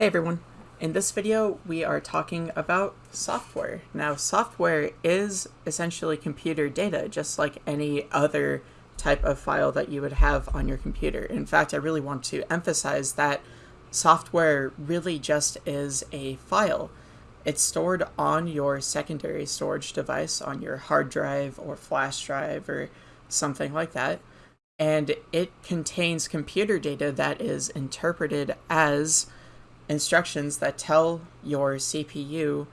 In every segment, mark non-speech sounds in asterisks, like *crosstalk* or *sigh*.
Hey everyone, in this video we are talking about software. Now software is essentially computer data just like any other type of file that you would have on your computer. In fact, I really want to emphasize that software really just is a file. It's stored on your secondary storage device, on your hard drive or flash drive or something like that, and it contains computer data that is interpreted as instructions that tell your CPU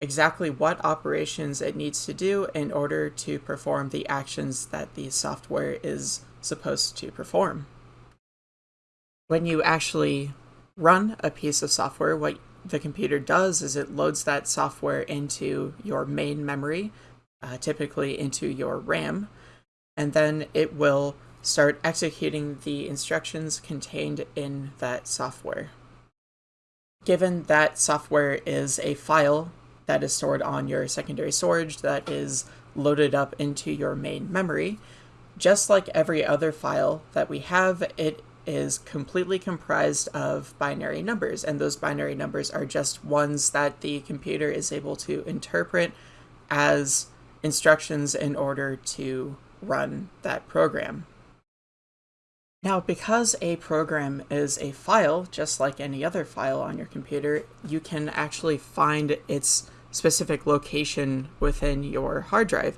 exactly what operations it needs to do in order to perform the actions that the software is supposed to perform. When you actually run a piece of software, what the computer does is it loads that software into your main memory, uh, typically into your RAM, and then it will start executing the instructions contained in that software. Given that software is a file that is stored on your secondary storage that is loaded up into your main memory, just like every other file that we have, it is completely comprised of binary numbers, and those binary numbers are just ones that the computer is able to interpret as instructions in order to run that program. Now, because a program is a file, just like any other file on your computer, you can actually find its specific location within your hard drive.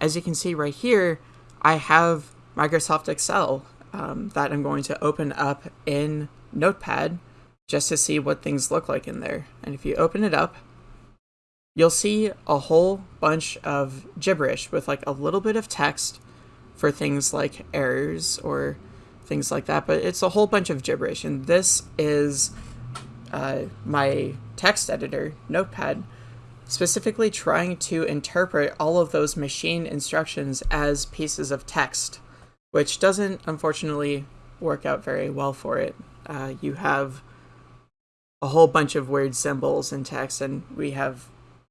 As you can see right here, I have Microsoft Excel um, that I'm going to open up in Notepad just to see what things look like in there. And if you open it up, you'll see a whole bunch of gibberish with like a little bit of text for things like errors or things like that. But it's a whole bunch of gibberish, and this is uh, my text editor, Notepad, specifically trying to interpret all of those machine instructions as pieces of text, which doesn't unfortunately work out very well for it. Uh, you have a whole bunch of weird symbols and text, and we have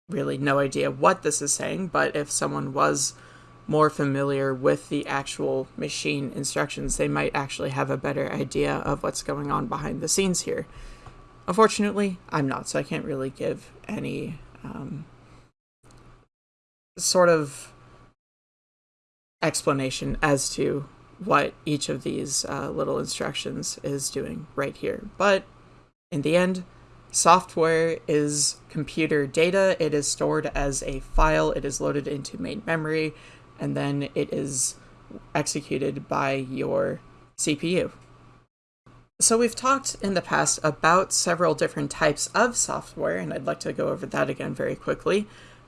really no idea what this is saying, but if someone was more familiar with the actual machine instructions, they might actually have a better idea of what's going on behind the scenes here. Unfortunately, I'm not, so I can't really give any um, sort of explanation as to what each of these uh, little instructions is doing right here. But in the end, software is computer data. It is stored as a file. It is loaded into main memory and then it is executed by your CPU. So we've talked in the past about several different types of software, and I'd like to go over that again very quickly.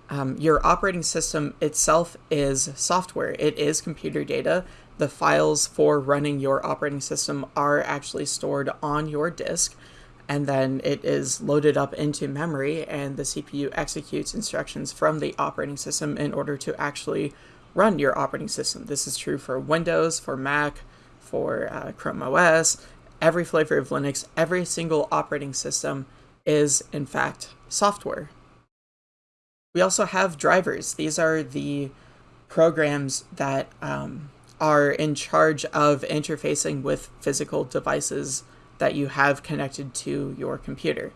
Um, your operating system itself is software. It is computer data. The files for running your operating system are actually stored on your disk, and then it is loaded up into memory, and the CPU executes instructions from the operating system in order to actually run your operating system. This is true for Windows, for Mac, for uh, Chrome OS, every flavor of Linux, every single operating system is in fact software. We also have drivers. These are the programs that um, are in charge of interfacing with physical devices that you have connected to your computer.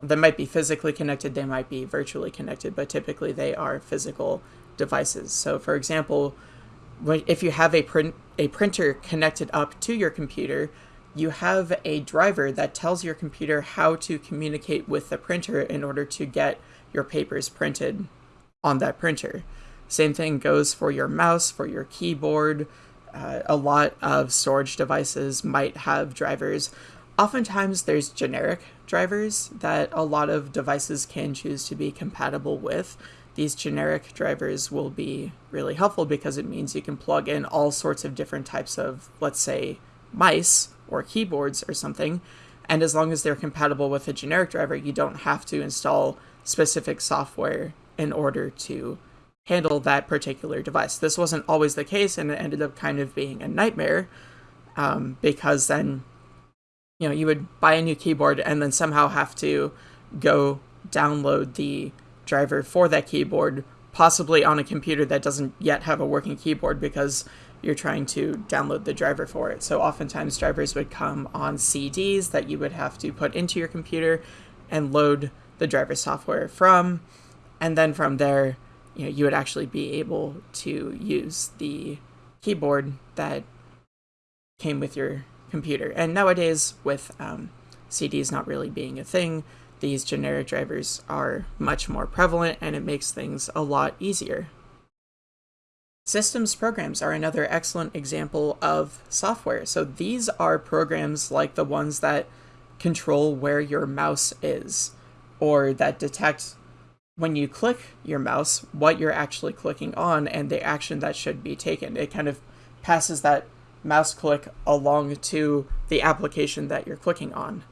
They might be physically connected, they might be virtually connected, but typically they are physical devices. So for example, if you have a a printer connected up to your computer, you have a driver that tells your computer how to communicate with the printer in order to get your papers printed on that printer. Same thing goes for your mouse, for your keyboard. Uh, a lot of storage devices might have drivers. Oftentimes, there's generic drivers that a lot of devices can choose to be compatible with these generic drivers will be really helpful because it means you can plug in all sorts of different types of, let's say, mice or keyboards or something. And as long as they're compatible with a generic driver, you don't have to install specific software in order to handle that particular device. This wasn't always the case, and it ended up kind of being a nightmare um, because then, you know, you would buy a new keyboard and then somehow have to go download the driver for that keyboard, possibly on a computer that doesn't yet have a working keyboard because you're trying to download the driver for it. So oftentimes drivers would come on CDs that you would have to put into your computer and load the driver software from. And then from there, you know, you would actually be able to use the keyboard that came with your computer. And nowadays, with um, CDs not really being a thing, these generic drivers are much more prevalent and it makes things a lot easier. Systems programs are another excellent example of software. So these are programs like the ones that control where your mouse is or that detect when you click your mouse what you're actually clicking on and the action that should be taken. It kind of passes that mouse click along to the application that you're clicking on.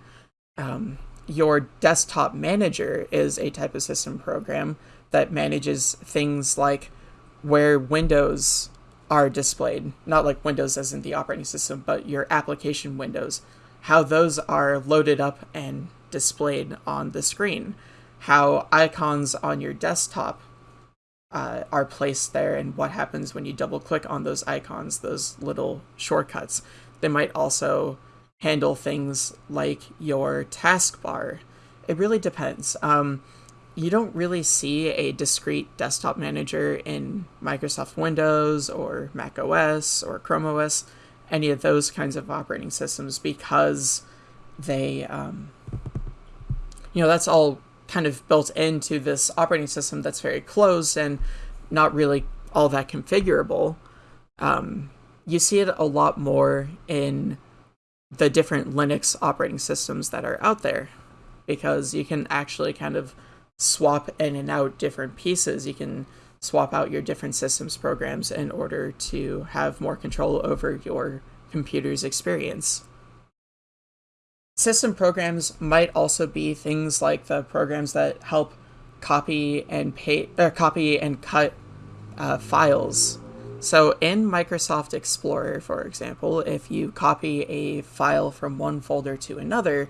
Um, your desktop manager is a type of system program that manages things like where windows are displayed, not like Windows as in the operating system, but your application windows, how those are loaded up and displayed on the screen, how icons on your desktop uh, are placed there, and what happens when you double click on those icons, those little shortcuts. They might also handle things like your taskbar. It really depends. Um, you don't really see a discrete desktop manager in Microsoft Windows or Mac OS or Chrome OS, any of those kinds of operating systems, because they, um, you know, that's all kind of built into this operating system that's very closed and not really all that configurable. Um, you see it a lot more in the different Linux operating systems that are out there because you can actually kind of swap in and out different pieces. You can swap out your different systems programs in order to have more control over your computer's experience. System programs might also be things like the programs that help copy and pay, uh, copy and cut uh, files so in Microsoft Explorer, for example, if you copy a file from one folder to another,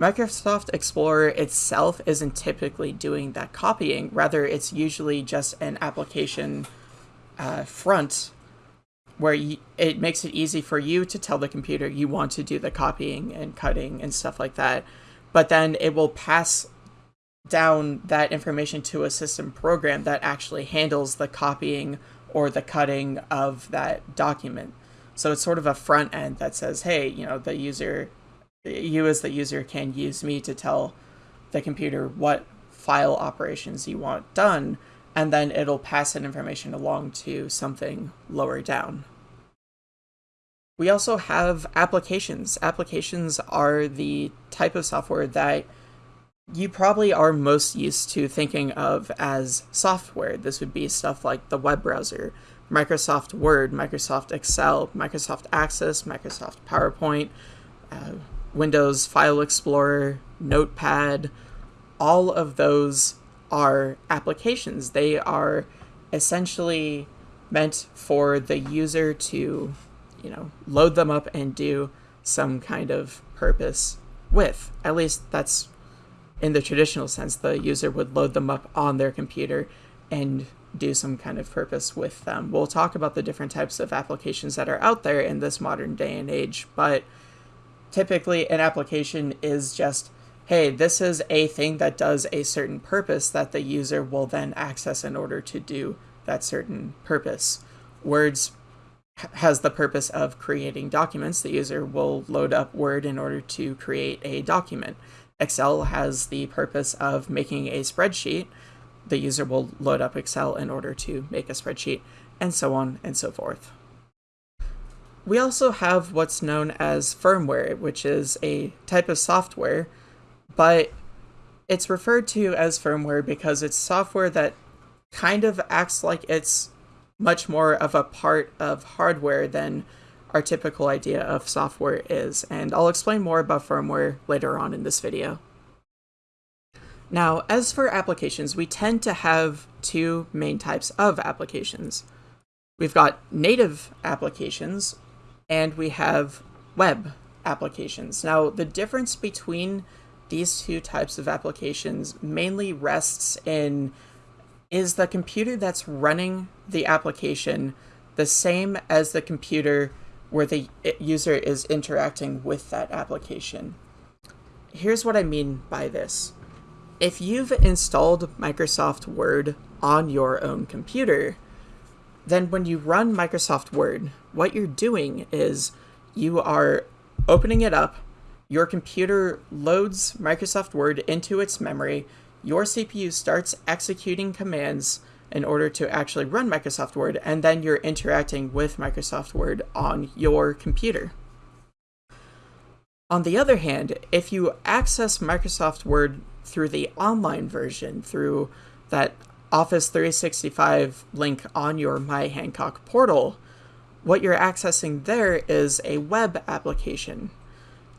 Microsoft Explorer itself isn't typically doing that copying. Rather, it's usually just an application uh, front where you, it makes it easy for you to tell the computer you want to do the copying and cutting and stuff like that. But then it will pass down that information to a system program that actually handles the copying or the cutting of that document. So it's sort of a front end that says, hey, you know, the user, you as the user can use me to tell the computer what file operations you want done, and then it'll pass that information along to something lower down. We also have applications. Applications are the type of software that you probably are most used to thinking of as software. This would be stuff like the web browser, Microsoft Word, Microsoft Excel, Microsoft Access, Microsoft PowerPoint, uh, Windows File Explorer, Notepad. All of those are applications. They are essentially meant for the user to, you know, load them up and do some kind of purpose with. At least that's in the traditional sense, the user would load them up on their computer and do some kind of purpose with them. We'll talk about the different types of applications that are out there in this modern day and age, but typically an application is just, hey, this is a thing that does a certain purpose that the user will then access in order to do that certain purpose. Words has the purpose of creating documents. The user will load up Word in order to create a document. Excel has the purpose of making a spreadsheet. The user will load up Excel in order to make a spreadsheet, and so on and so forth. We also have what's known as firmware, which is a type of software, but it's referred to as firmware because it's software that kind of acts like it's much more of a part of hardware than our typical idea of software is, and I'll explain more about firmware later on in this video. Now, as for applications, we tend to have two main types of applications. We've got native applications, and we have web applications. Now, the difference between these two types of applications mainly rests in is the computer that's running the application the same as the computer where the user is interacting with that application. Here's what I mean by this. If you've installed Microsoft Word on your own computer, then when you run Microsoft Word, what you're doing is you are opening it up, your computer loads Microsoft Word into its memory, your CPU starts executing commands in order to actually run Microsoft Word, and then you're interacting with Microsoft Word on your computer. On the other hand, if you access Microsoft Word through the online version, through that Office 365 link on your My Hancock portal, what you're accessing there is a web application.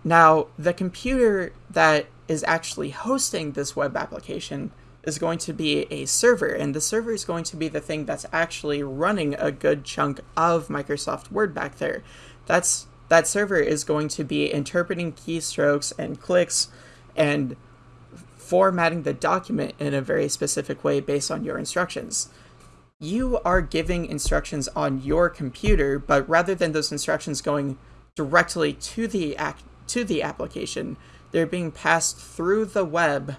Now, the computer that is actually hosting this web application is going to be a server, and the server is going to be the thing that's actually running a good chunk of Microsoft Word back there. That's that server is going to be interpreting keystrokes and clicks and formatting the document in a very specific way based on your instructions. You are giving instructions on your computer, but rather than those instructions going directly to the act to the application, they're being passed through the web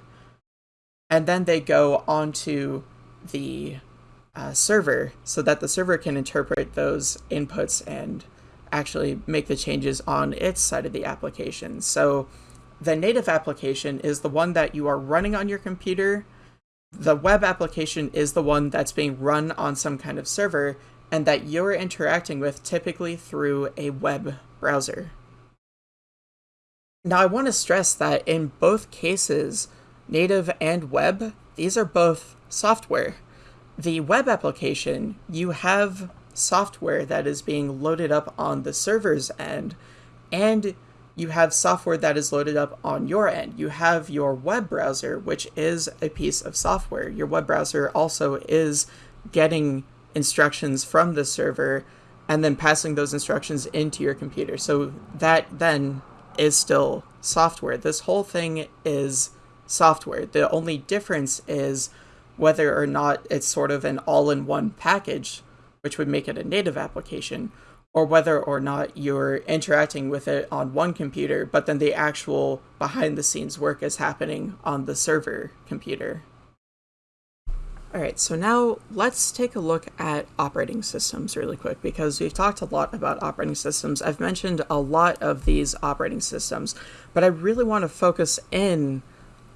and then they go onto the uh, server so that the server can interpret those inputs and actually make the changes on its side of the application. So the native application is the one that you are running on your computer. The web application is the one that's being run on some kind of server and that you're interacting with typically through a web browser. Now, I want to stress that in both cases, native and web, these are both software. The web application, you have software that is being loaded up on the server's end, and you have software that is loaded up on your end. You have your web browser, which is a piece of software. Your web browser also is getting instructions from the server and then passing those instructions into your computer. So that then is still software. This whole thing is software. The only difference is whether or not it's sort of an all-in-one package, which would make it a native application, or whether or not you're interacting with it on one computer, but then the actual behind-the-scenes work is happening on the server computer. Alright, so now let's take a look at operating systems really quick because we've talked a lot about operating systems. I've mentioned a lot of these operating systems, but I really want to focus in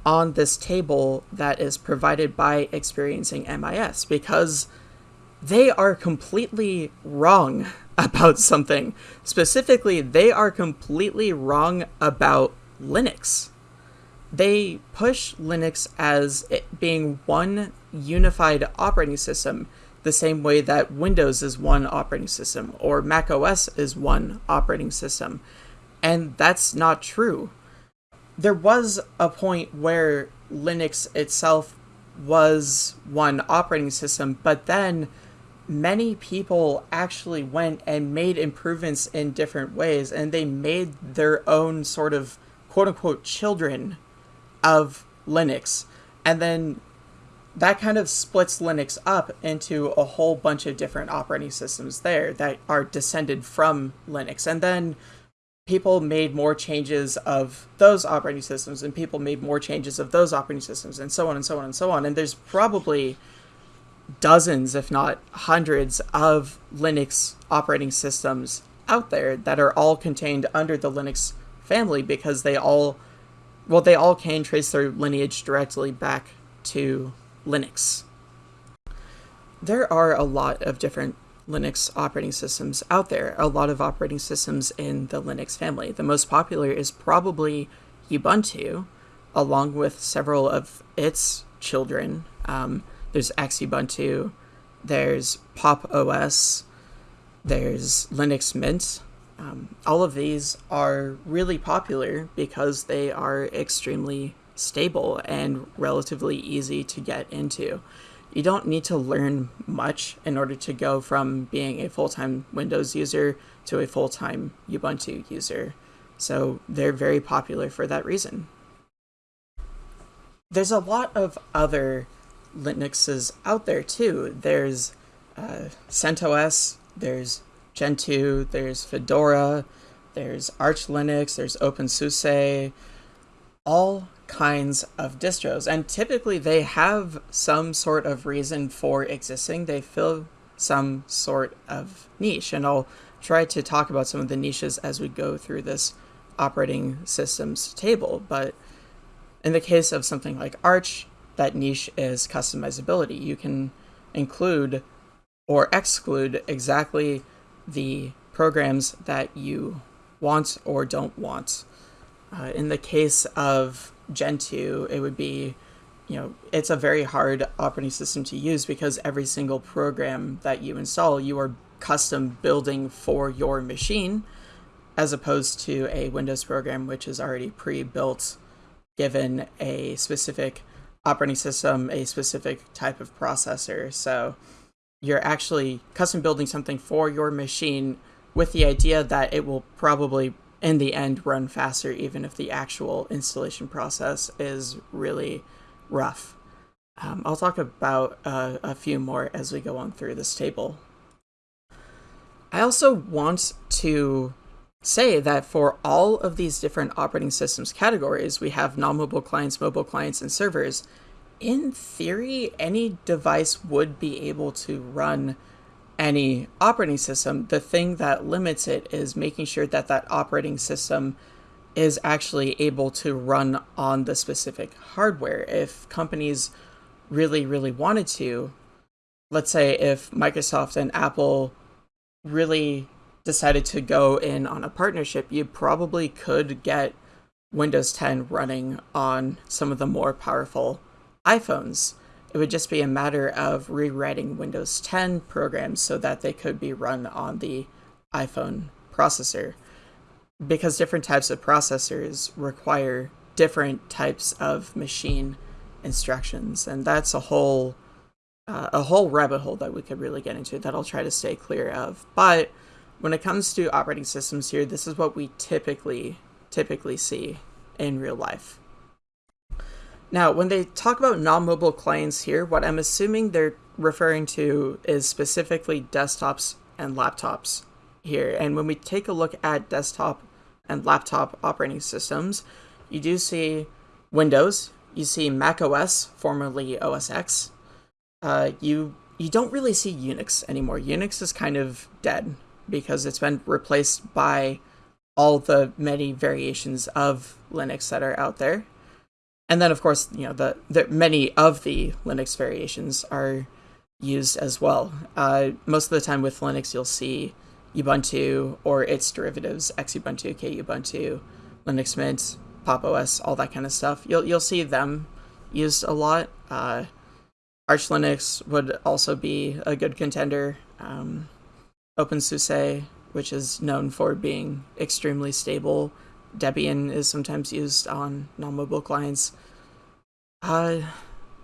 on this table that is provided by Experiencing MIS because they are completely wrong *laughs* about something. Specifically, they are completely wrong about Linux. They push Linux as being one unified operating system, the same way that Windows is one operating system or Mac OS is one operating system. And that's not true there was a point where Linux itself was one operating system, but then many people actually went and made improvements in different ways, and they made their own sort of quote unquote children of Linux. And then that kind of splits Linux up into a whole bunch of different operating systems there that are descended from Linux. And then people made more changes of those operating systems and people made more changes of those operating systems and so on and so on and so on. And there's probably dozens if not hundreds of linux operating systems out there that are all contained under the linux family because they all well they all can trace their lineage directly back to linux. There are a lot of different Linux operating systems out there, a lot of operating systems in the Linux family. The most popular is probably Ubuntu, along with several of its children. Um, there's Xubuntu, there's Pop OS, there's Linux Mint. Um, all of these are really popular because they are extremely stable and relatively easy to get into you don't need to learn much in order to go from being a full-time Windows user to a full-time Ubuntu user. So they're very popular for that reason. There's a lot of other Linuxes out there too. There's uh, CentOS, there's Gentoo, there's Fedora, there's Arch Linux, there's OpenSUSE, all kinds of distros. And typically they have some sort of reason for existing. They fill some sort of niche. And I'll try to talk about some of the niches as we go through this operating systems table. But in the case of something like Arch, that niche is customizability. You can include or exclude exactly the programs that you want or don't want. Uh, in the case of Gentoo, it would be, you know, it's a very hard operating system to use because every single program that you install, you are custom building for your machine, as opposed to a Windows program which is already pre-built, given a specific operating system, a specific type of processor. So you're actually custom building something for your machine with the idea that it will probably in the end run faster even if the actual installation process is really rough. Um, I'll talk about uh, a few more as we go on through this table. I also want to say that for all of these different operating systems categories, we have non-mobile clients, mobile clients, and servers. In theory, any device would be able to run any operating system, the thing that limits it is making sure that that operating system is actually able to run on the specific hardware. If companies really, really wanted to, let's say if Microsoft and Apple really decided to go in on a partnership, you probably could get Windows 10 running on some of the more powerful iPhones. It would just be a matter of rewriting Windows 10 programs so that they could be run on the iPhone processor. Because different types of processors require different types of machine instructions, and that's a whole uh, a whole rabbit hole that we could really get into that I'll try to stay clear of. But when it comes to operating systems here, this is what we typically typically see in real life. Now, when they talk about non-mobile clients here, what I'm assuming they're referring to is specifically desktops and laptops here. And when we take a look at desktop and laptop operating systems, you do see Windows, you see Mac OS, formerly OS X. Uh, you you don't really see Unix anymore. Unix is kind of dead because it's been replaced by all the many variations of Linux that are out there. And then, of course, you know the, the many of the Linux variations are used as well. Uh, most of the time with Linux, you'll see Ubuntu or its derivatives, Xubuntu, Kubuntu, Linux Mint, Pop OS, all that kind of stuff. You'll you'll see them used a lot. Uh, Arch Linux would also be a good contender. Um, OpenSUSE, which is known for being extremely stable Debian is sometimes used on non-mobile clients. Uh,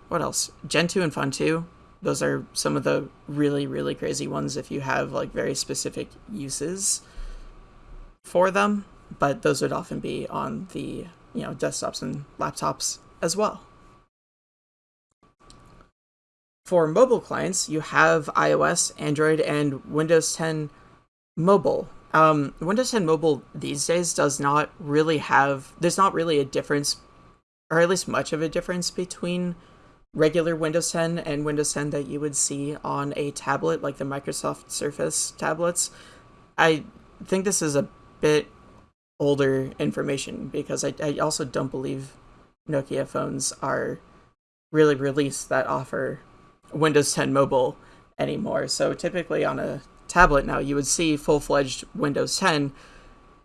what else? Gentoo and Funtoo. Those are some of the really, really crazy ones if you have like very specific uses for them. But those would often be on the you know desktops and laptops as well. For mobile clients, you have iOS, Android, and Windows 10 Mobile. Um, Windows 10 Mobile these days does not really have, there's not really a difference, or at least much of a difference between regular Windows 10 and Windows 10 that you would see on a tablet like the Microsoft Surface tablets. I think this is a bit older information because I, I also don't believe Nokia phones are really released that offer Windows 10 Mobile anymore. So typically on a tablet now, you would see full fledged Windows 10.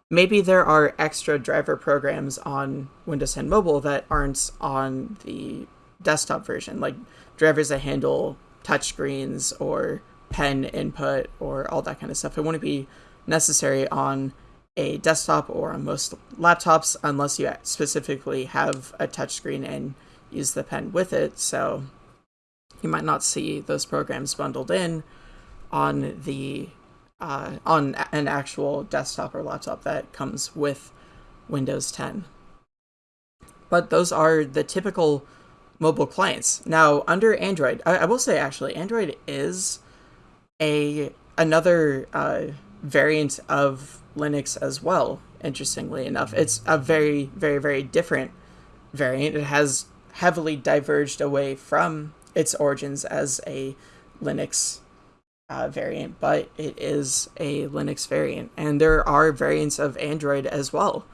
Maybe there are extra driver programs on Windows 10 Mobile that aren't on the desktop version, like drivers that handle touchscreens or pen input or all that kind of stuff. It wouldn't be necessary on a desktop or on most laptops unless you specifically have a touchscreen and use the pen with it. So you might not see those programs bundled in on the uh, on an actual desktop or laptop that comes with Windows 10. But those are the typical mobile clients. Now, under Android, I, I will say actually, Android is a another uh, variant of Linux as well. Interestingly enough, it's a very, very, very different variant. It has heavily diverged away from its origins as a Linux uh, variant, but it is a Linux variant. And there are variants of Android as well,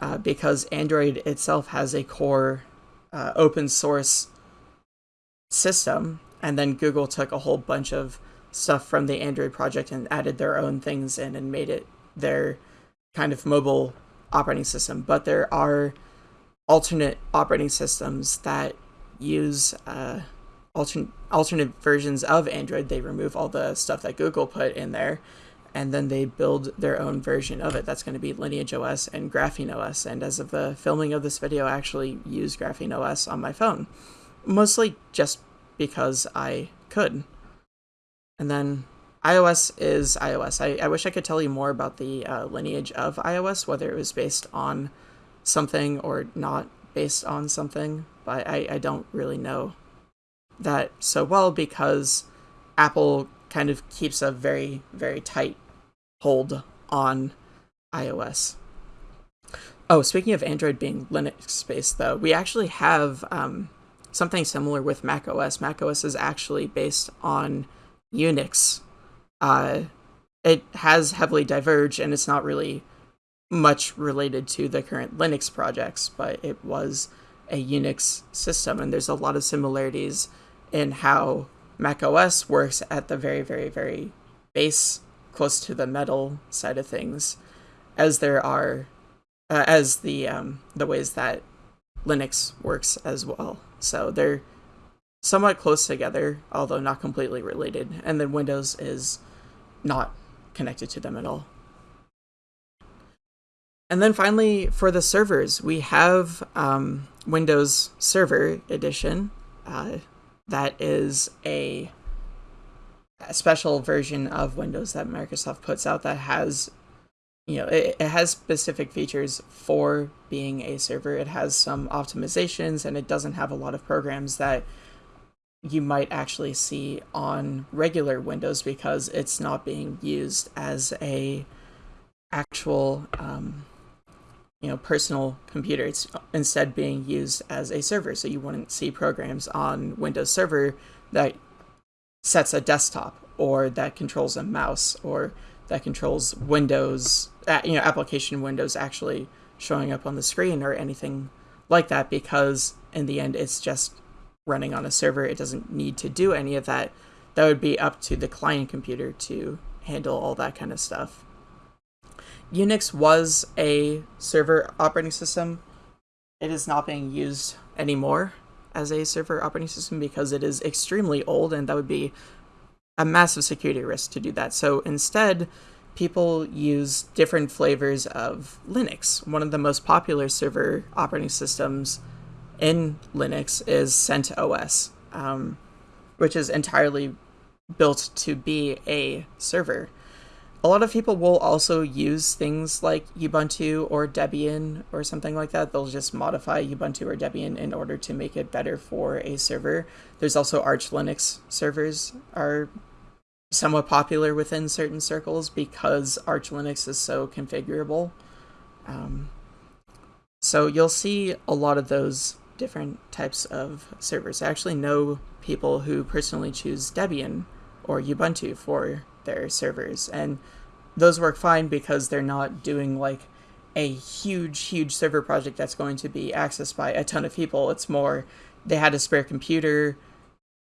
uh, because Android itself has a core uh, open source system, and then Google took a whole bunch of stuff from the Android project and added their own things in and made it their kind of mobile operating system. But there are alternate operating systems that use uh, alternate alternate versions of Android. They remove all the stuff that Google put in there, and then they build their own version of it. That's going to be Lineage OS and Graphene OS. And as of the filming of this video, I actually use Graphene OS on my phone, mostly just because I could. And then iOS is iOS. I, I wish I could tell you more about the uh, lineage of iOS, whether it was based on something or not based on something, but I, I don't really know that so well because Apple kind of keeps a very, very tight hold on iOS. Oh, speaking of Android being Linux based, though, we actually have um, something similar with macOS. macOS is actually based on Unix. Uh, it has heavily diverged, and it's not really much related to the current Linux projects, but it was a Unix system, and there's a lot of similarities in how macOS works at the very, very, very base, close to the metal side of things, as there are, uh, as the um, the ways that Linux works as well. So they're somewhat close together, although not completely related. And then Windows is not connected to them at all. And then finally, for the servers, we have um, Windows Server Edition. Uh, that is a, a, special version of Windows that Microsoft puts out that has, you know, it, it has specific features for being a server. It has some optimizations, and it doesn't have a lot of programs that you might actually see on regular Windows because it's not being used as a actual um, you know personal computer. It's instead being used as a server, so you wouldn't see programs on Windows Server that sets a desktop or that controls a mouse or that controls Windows, uh, you know, application windows actually showing up on the screen or anything like that because in the end it's just running on a server. It doesn't need to do any of that. That would be up to the client computer to handle all that kind of stuff. Unix was a server operating system. It is not being used anymore as a server operating system because it is extremely old and that would be a massive security risk to do that. So instead, people use different flavors of Linux. One of the most popular server operating systems in Linux is CentOS, um, which is entirely built to be a server. A lot of people will also use things like Ubuntu or Debian or something like that. They'll just modify Ubuntu or Debian in order to make it better for a server. There's also Arch Linux servers are somewhat popular within certain circles because Arch Linux is so configurable. Um, so you'll see a lot of those different types of servers. I actually know people who personally choose Debian or Ubuntu for their servers, and those work fine because they're not doing like a huge, huge server project that's going to be accessed by a ton of people. It's more they had a spare computer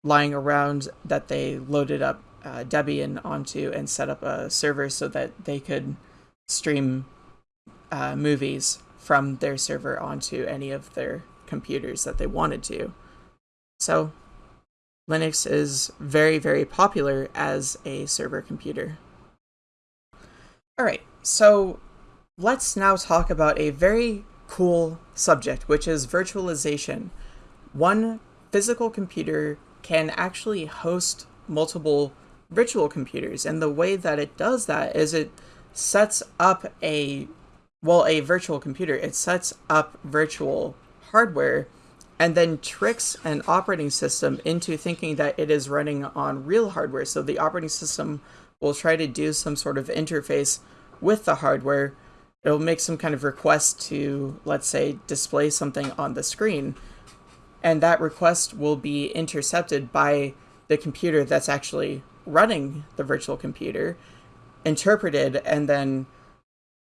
lying around that they loaded up uh, Debian onto and set up a server so that they could stream uh, movies from their server onto any of their computers that they wanted to. So Linux is very, very popular as a server computer. All right, so let's now talk about a very cool subject, which is virtualization. One physical computer can actually host multiple virtual computers, and the way that it does that is it sets up a well, a virtual computer. It sets up virtual hardware and then tricks an operating system into thinking that it is running on real hardware. So the operating system will try to do some sort of interface with the hardware. It'll make some kind of request to, let's say, display something on the screen. And that request will be intercepted by the computer that's actually running the virtual computer, interpreted, and then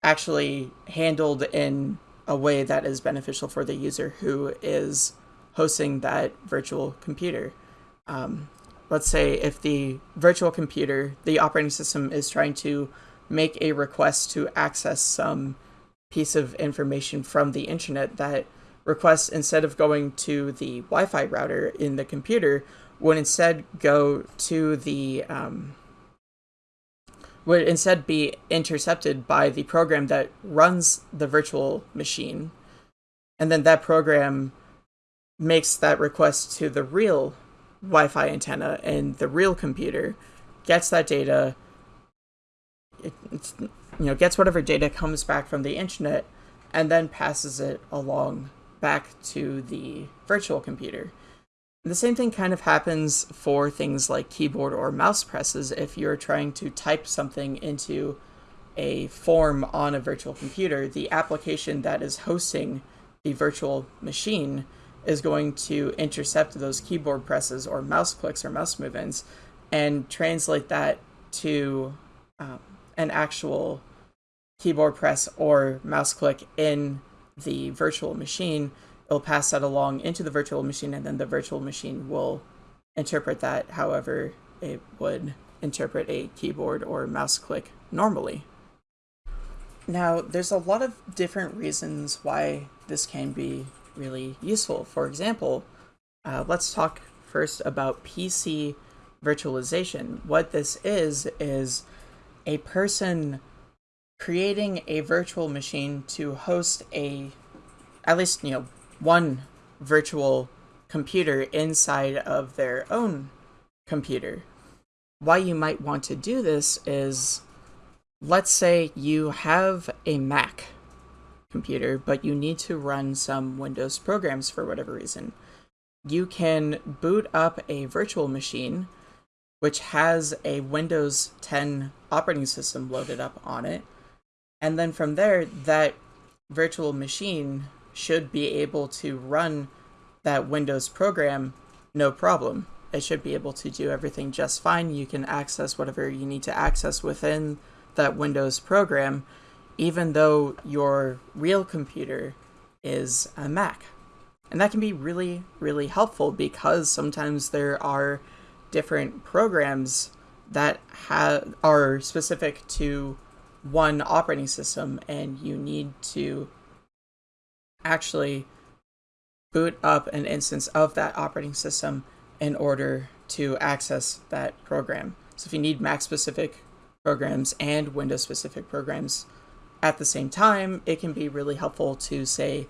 actually handled in a way that is beneficial for the user who is hosting that virtual computer. Um, let's say if the virtual computer, the operating system is trying to make a request to access some piece of information from the internet, that request, instead of going to the Wi Fi router in the computer, would instead go to the. Um, would instead be intercepted by the program that runs the virtual machine. And then that program makes that request to the real Wi-Fi antenna and the real computer gets that data it, you know gets whatever data comes back from the internet and then passes it along back to the virtual computer. The same thing kind of happens for things like keyboard or mouse presses if you're trying to type something into a form on a virtual computer. The application that is hosting the virtual machine is going to intercept those keyboard presses or mouse clicks or mouse movements and translate that to um, an actual keyboard press or mouse click in the virtual machine. It'll pass that along into the virtual machine, and then the virtual machine will interpret that however it would interpret a keyboard or mouse click normally. Now, there's a lot of different reasons why this can be really useful. For example, uh, let's talk first about PC virtualization. What this is, is a person creating a virtual machine to host a, at least, you know, one virtual computer inside of their own computer. Why you might want to do this is, let's say you have a Mac computer, but you need to run some Windows programs for whatever reason. You can boot up a virtual machine which has a Windows 10 operating system loaded up on it. And then from there, that virtual machine should be able to run that Windows program no problem. It should be able to do everything just fine. You can access whatever you need to access within that Windows program even though your real computer is a Mac. And that can be really, really helpful because sometimes there are different programs that have are specific to one operating system and you need to actually boot up an instance of that operating system in order to access that program. So if you need Mac specific programs and Windows specific programs, at the same time, it can be really helpful to say,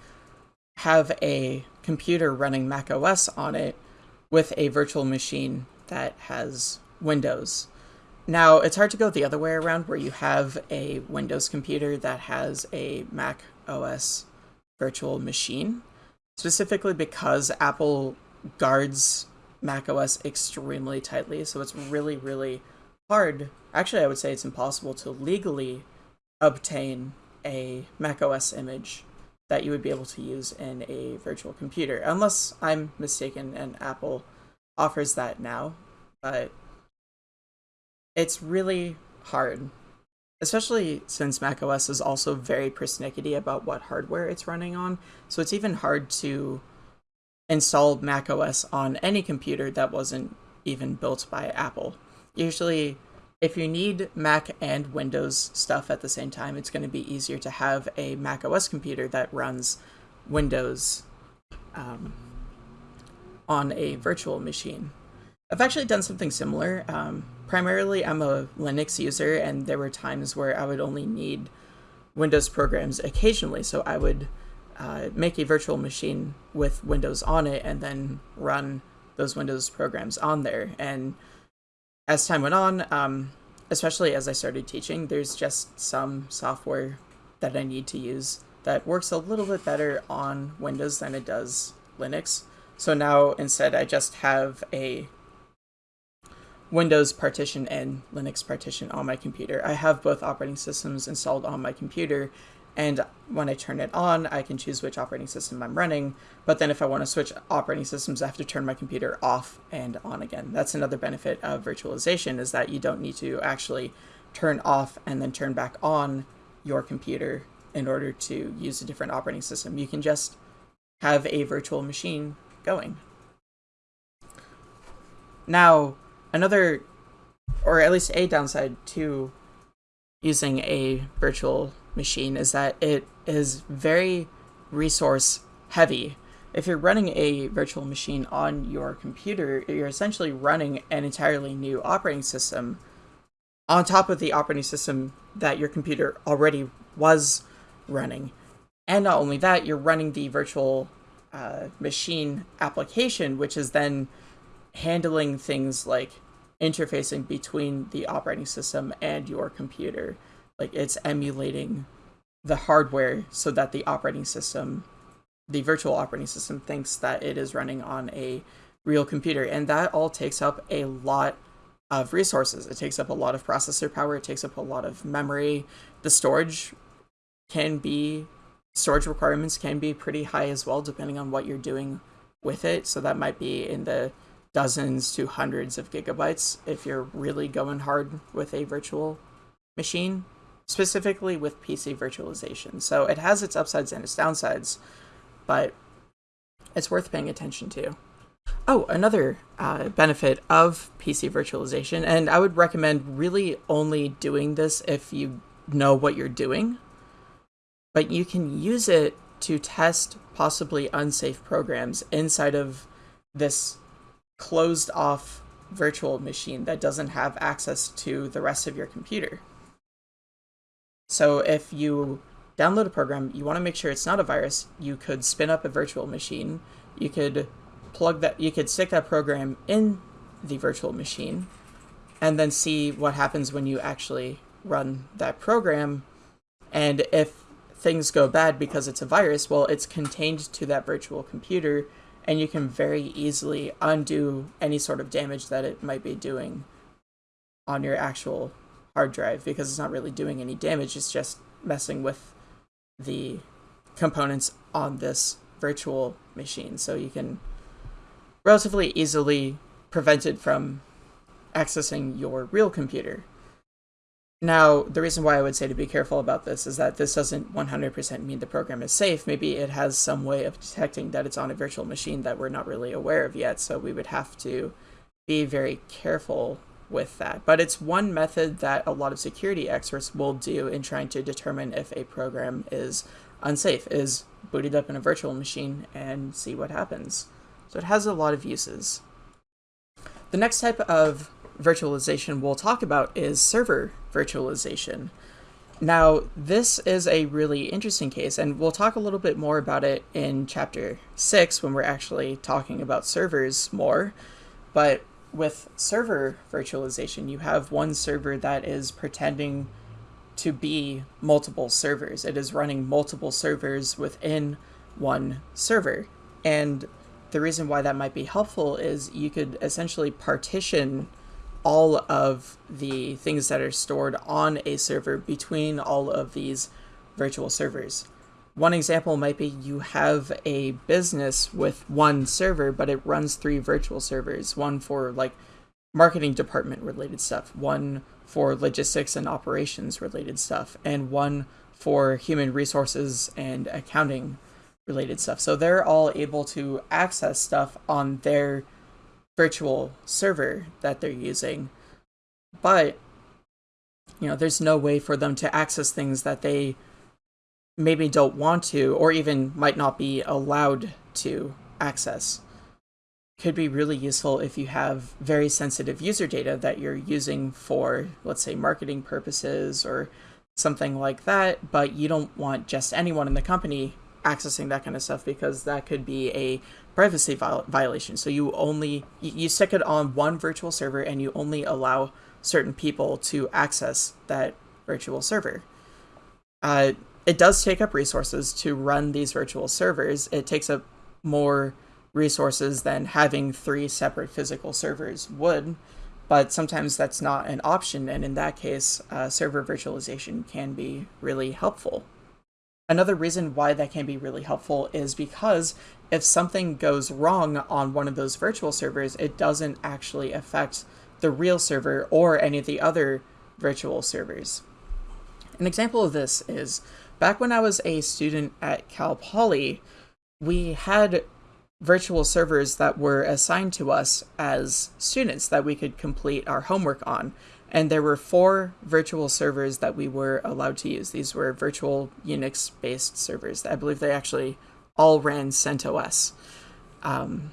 have a computer running Mac OS on it with a virtual machine that has Windows. Now, it's hard to go the other way around where you have a Windows computer that has a Mac OS virtual machine, specifically because Apple guards Mac OS extremely tightly. So it's really, really hard. Actually, I would say it's impossible to legally obtain a macOS image that you would be able to use in a virtual computer, unless I'm mistaken and Apple offers that now. But it's really hard, especially since macOS is also very persnickety about what hardware it's running on. So it's even hard to install macOS on any computer that wasn't even built by Apple. Usually, if you need Mac and Windows stuff at the same time, it's going to be easier to have a Mac OS computer that runs Windows um, on a virtual machine. I've actually done something similar. Um, primarily, I'm a Linux user, and there were times where I would only need Windows programs occasionally, so I would uh, make a virtual machine with Windows on it and then run those Windows programs on there. And as time went on, um, especially as I started teaching, there's just some software that I need to use that works a little bit better on Windows than it does Linux. So now instead I just have a Windows partition and Linux partition on my computer. I have both operating systems installed on my computer, and when I turn it on, I can choose which operating system I'm running. But then if I want to switch operating systems, I have to turn my computer off and on again. That's another benefit of virtualization is that you don't need to actually turn off and then turn back on your computer in order to use a different operating system. You can just have a virtual machine going. Now, another, or at least a downside to using a virtual machine is that it is very resource heavy. If you're running a virtual machine on your computer, you're essentially running an entirely new operating system on top of the operating system that your computer already was running. And not only that, you're running the virtual uh, machine application, which is then handling things like interfacing between the operating system and your computer. Like it's emulating the hardware so that the operating system, the virtual operating system, thinks that it is running on a real computer. And that all takes up a lot of resources. It takes up a lot of processor power, it takes up a lot of memory. The storage can be, storage requirements can be pretty high as well, depending on what you're doing with it. So that might be in the dozens to hundreds of gigabytes if you're really going hard with a virtual machine, specifically with PC virtualization. So it has its upsides and its downsides, but it's worth paying attention to. Oh, another uh, benefit of PC virtualization, and I would recommend really only doing this if you know what you're doing, but you can use it to test possibly unsafe programs inside of this closed off virtual machine that doesn't have access to the rest of your computer. So if you download a program, you want to make sure it's not a virus, you could spin up a virtual machine, you could plug that, you could stick that program in the virtual machine, and then see what happens when you actually run that program. And if things go bad because it's a virus, well, it's contained to that virtual computer and you can very easily undo any sort of damage that it might be doing on your actual hard drive because it's not really doing any damage, it's just messing with the components on this virtual machine. So you can relatively easily prevent it from accessing your real computer. Now, the reason why I would say to be careful about this is that this doesn't 100% mean the program is safe. Maybe it has some way of detecting that it's on a virtual machine that we're not really aware of yet, so we would have to be very careful with that. But it's one method that a lot of security experts will do in trying to determine if a program is unsafe, is booted up in a virtual machine and see what happens. So it has a lot of uses. The next type of virtualization we'll talk about is server virtualization. Now, this is a really interesting case, and we'll talk a little bit more about it in chapter 6 when we're actually talking about servers more. But with server virtualization, you have one server that is pretending to be multiple servers. It is running multiple servers within one server. And the reason why that might be helpful is you could essentially partition all of the things that are stored on a server between all of these virtual servers. One example might be you have a business with one server, but it runs three virtual servers, one for like marketing department related stuff, one for logistics and operations related stuff, and one for human resources and accounting related stuff. So they're all able to access stuff on their virtual server that they're using. But, you know, there's no way for them to access things that they maybe don't want to or even might not be allowed to access. Could be really useful if you have very sensitive user data that you're using for, let's say, marketing purposes or something like that, but you don't want just anyone in the company accessing that kind of stuff because that could be a privacy viol violation. So you only you stick it on one virtual server and you only allow certain people to access that virtual server. Uh, it does take up resources to run these virtual servers. It takes up more resources than having three separate physical servers would, but sometimes that's not an option, and in that case, uh, server virtualization can be really helpful. Another reason why that can be really helpful is because if something goes wrong on one of those virtual servers, it doesn't actually affect the real server or any of the other virtual servers. An example of this is back when I was a student at Cal Poly, we had virtual servers that were assigned to us as students that we could complete our homework on. And there were four virtual servers that we were allowed to use. These were virtual Unix based servers. I believe they actually all ran CentOS. Um,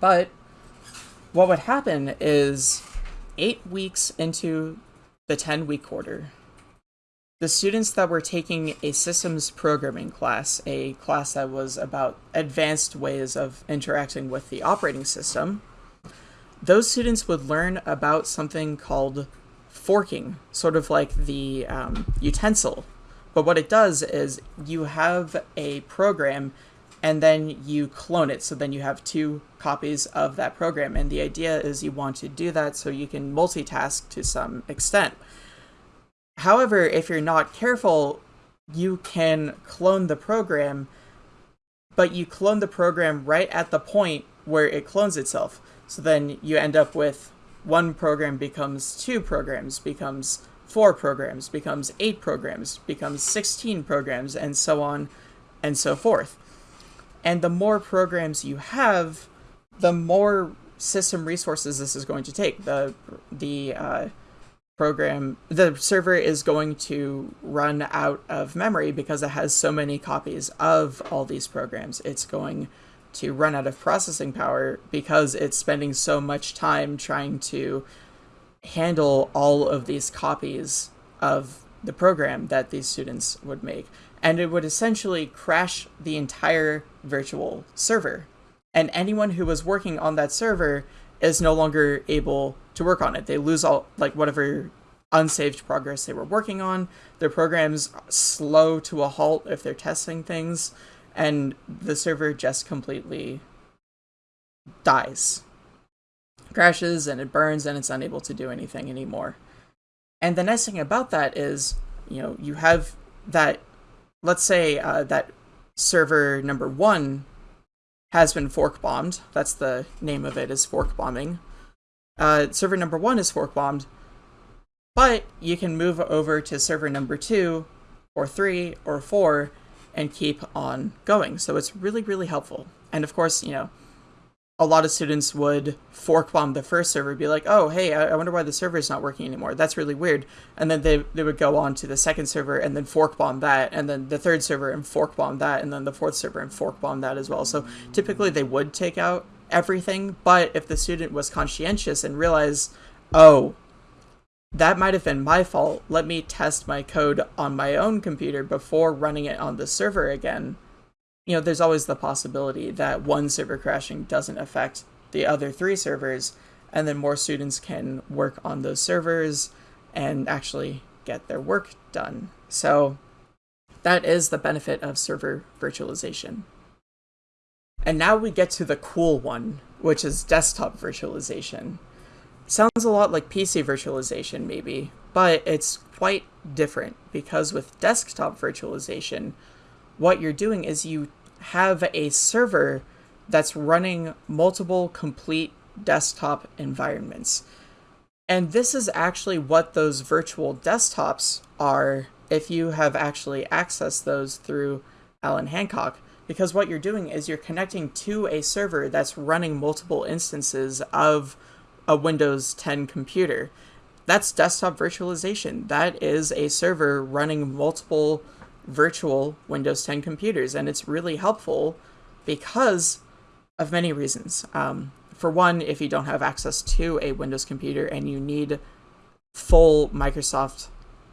but what would happen is eight weeks into the 10 week quarter, the students that were taking a systems programming class, a class that was about advanced ways of interacting with the operating system, those students would learn about something called forking, sort of like the um, utensil. But what it does is you have a program and then you clone it. So then you have two copies of that program. And the idea is you want to do that so you can multitask to some extent. However, if you're not careful, you can clone the program, but you clone the program right at the point where it clones itself. So then you end up with one program becomes two programs, becomes four programs, becomes eight programs, becomes 16 programs, and so on and so forth. And the more programs you have, the more system resources this is going to take. The the uh, program, the server is going to run out of memory because it has so many copies of all these programs. It's going to run out of processing power because it's spending so much time trying to handle all of these copies of the program that these students would make. And it would essentially crash the entire virtual server. And anyone who was working on that server is no longer able to work on it. They lose all like whatever unsaved progress they were working on. Their programs slow to a halt if they're testing things, and the server just completely dies. Crashes and it burns and it's unable to do anything anymore. And the nice thing about that is, you know, you have that, let's say uh, that server number one has been fork bombed. That's the name of it is fork bombing. Uh, server number one is fork bombed, but you can move over to server number two or three or four and keep on going. So it's really, really helpful. And of course, you know, a lot of students would fork bomb the first server, be like, oh, hey, I wonder why the server is not working anymore. That's really weird. And then they, they would go on to the second server and then fork bomb that, and then the third server and fork bomb that, and then the fourth server and fork bomb that as well. So typically they would take out everything, but if the student was conscientious and realized, oh, that might have been my fault. Let me test my code on my own computer before running it on the server again. You know, there's always the possibility that one server crashing doesn't affect the other three servers, and then more students can work on those servers and actually get their work done. So that is the benefit of server virtualization. And now we get to the cool one, which is desktop virtualization. Sounds a lot like PC virtualization, maybe, but it's quite different because with desktop virtualization, what you're doing is you have a server that's running multiple complete desktop environments. And this is actually what those virtual desktops are if you have actually accessed those through Allan Hancock. Because what you're doing is you're connecting to a server that's running multiple instances of a Windows 10 computer. That's desktop virtualization. That is a server running multiple virtual Windows 10 computers, and it's really helpful because of many reasons. Um, for one, if you don't have access to a Windows computer and you need full Microsoft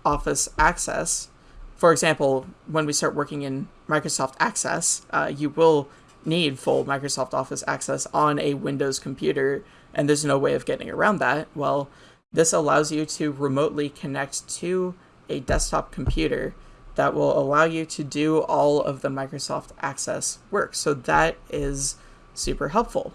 Office access, for example, when we start working in Microsoft Access, uh, you will need full Microsoft Office access on a Windows computer and there's no way of getting around that, well, this allows you to remotely connect to a desktop computer that will allow you to do all of the Microsoft Access work. So that is super helpful.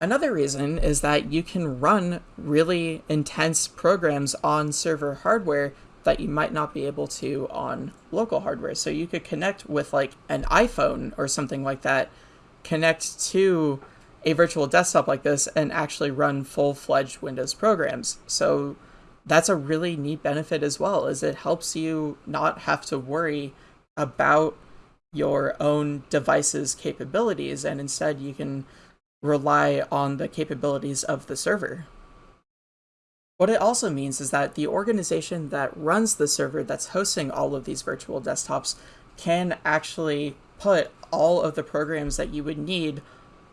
Another reason is that you can run really intense programs on server hardware that you might not be able to on local hardware. So you could connect with like an iPhone or something like that, connect to a virtual desktop like this and actually run full-fledged Windows programs. So that's a really neat benefit as well, is it helps you not have to worry about your own device's capabilities and instead you can rely on the capabilities of the server. What it also means is that the organization that runs the server that's hosting all of these virtual desktops can actually put all of the programs that you would need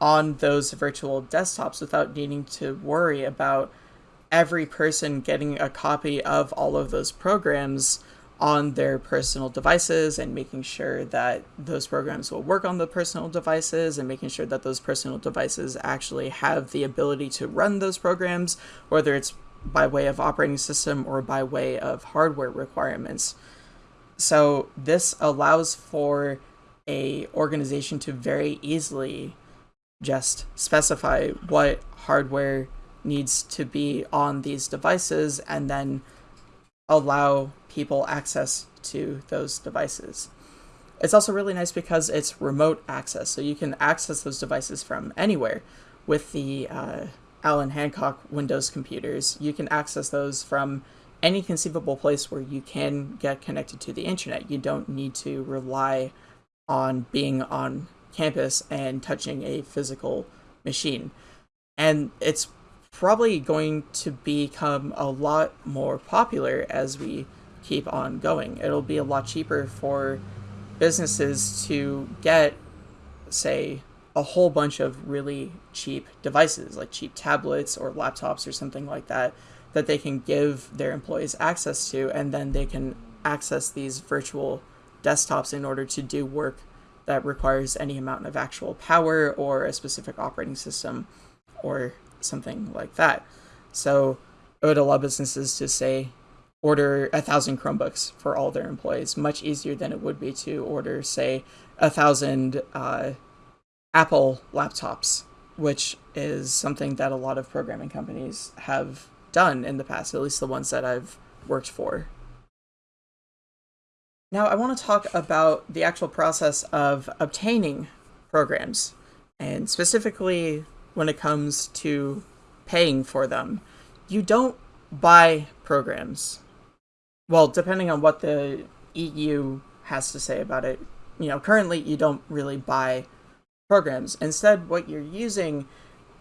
on those virtual desktops without needing to worry about every person getting a copy of all of those programs on their personal devices and making sure that those programs will work on the personal devices and making sure that those personal devices actually have the ability to run those programs, whether it's by way of operating system or by way of hardware requirements. So this allows for a organization to very easily just specify what hardware needs to be on these devices and then allow people access to those devices. It's also really nice because it's remote access, so you can access those devices from anywhere. With the uh, Allan Hancock Windows computers, you can access those from any conceivable place where you can get connected to the internet. You don't need to rely on being on campus and touching a physical machine. And it's probably going to become a lot more popular as we keep on going. It'll be a lot cheaper for businesses to get, say, a whole bunch of really cheap devices, like cheap tablets or laptops or something like that, that they can give their employees access to, and then they can access these virtual desktops in order to do work that requires any amount of actual power or a specific operating system or something like that. So it would allow businesses to say, order a thousand Chromebooks for all their employees, much easier than it would be to order, say, a thousand uh, Apple laptops, which is something that a lot of programming companies have done in the past, at least the ones that I've worked for. Now I want to talk about the actual process of obtaining programs, and specifically when it comes to paying for them. You don't buy programs. Well, depending on what the EU has to say about it, you know, currently you don't really buy programs. Instead, what you're using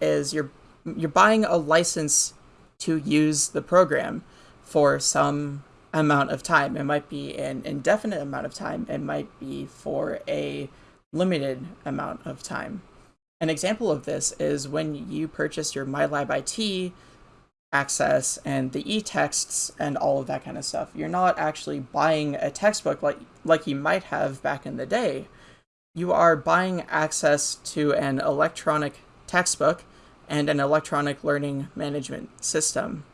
is you're you're buying a license to use the program for some amount of time. It might be an indefinite amount of time. It might be for a limited amount of time. An example of this is when you purchase your MyLab IT access and the e-texts and all of that kind of stuff. You're not actually buying a textbook like like you might have back in the day. You are buying access to an electronic textbook and an electronic learning management system.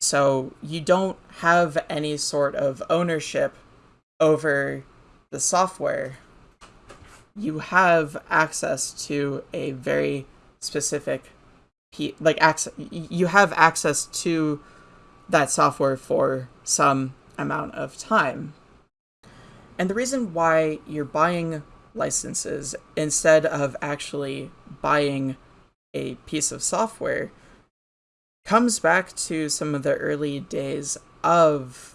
So you don't have any sort of ownership over the software. You have access to a very specific like access you have access to that software for some amount of time. And the reason why you're buying licenses instead of actually buying a piece of software comes back to some of the early days of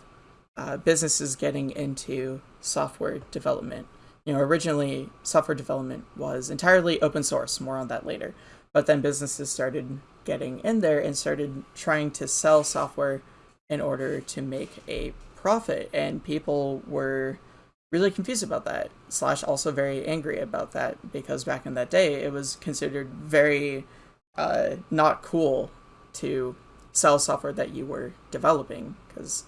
uh, businesses getting into software development. You know, originally software development was entirely open source, more on that later. But then businesses started getting in there and started trying to sell software in order to make a profit. And people were really confused about that, slash also very angry about that, because back in that day it was considered very uh, not cool to sell software that you were developing because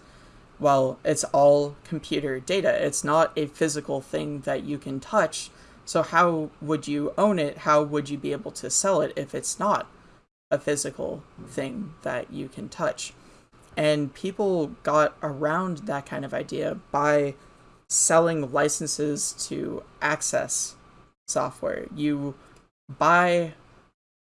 well it's all computer data it's not a physical thing that you can touch. So how would you own it? How would you be able to sell it if it's not a physical thing that you can touch? And people got around that kind of idea by selling licenses to access software. You buy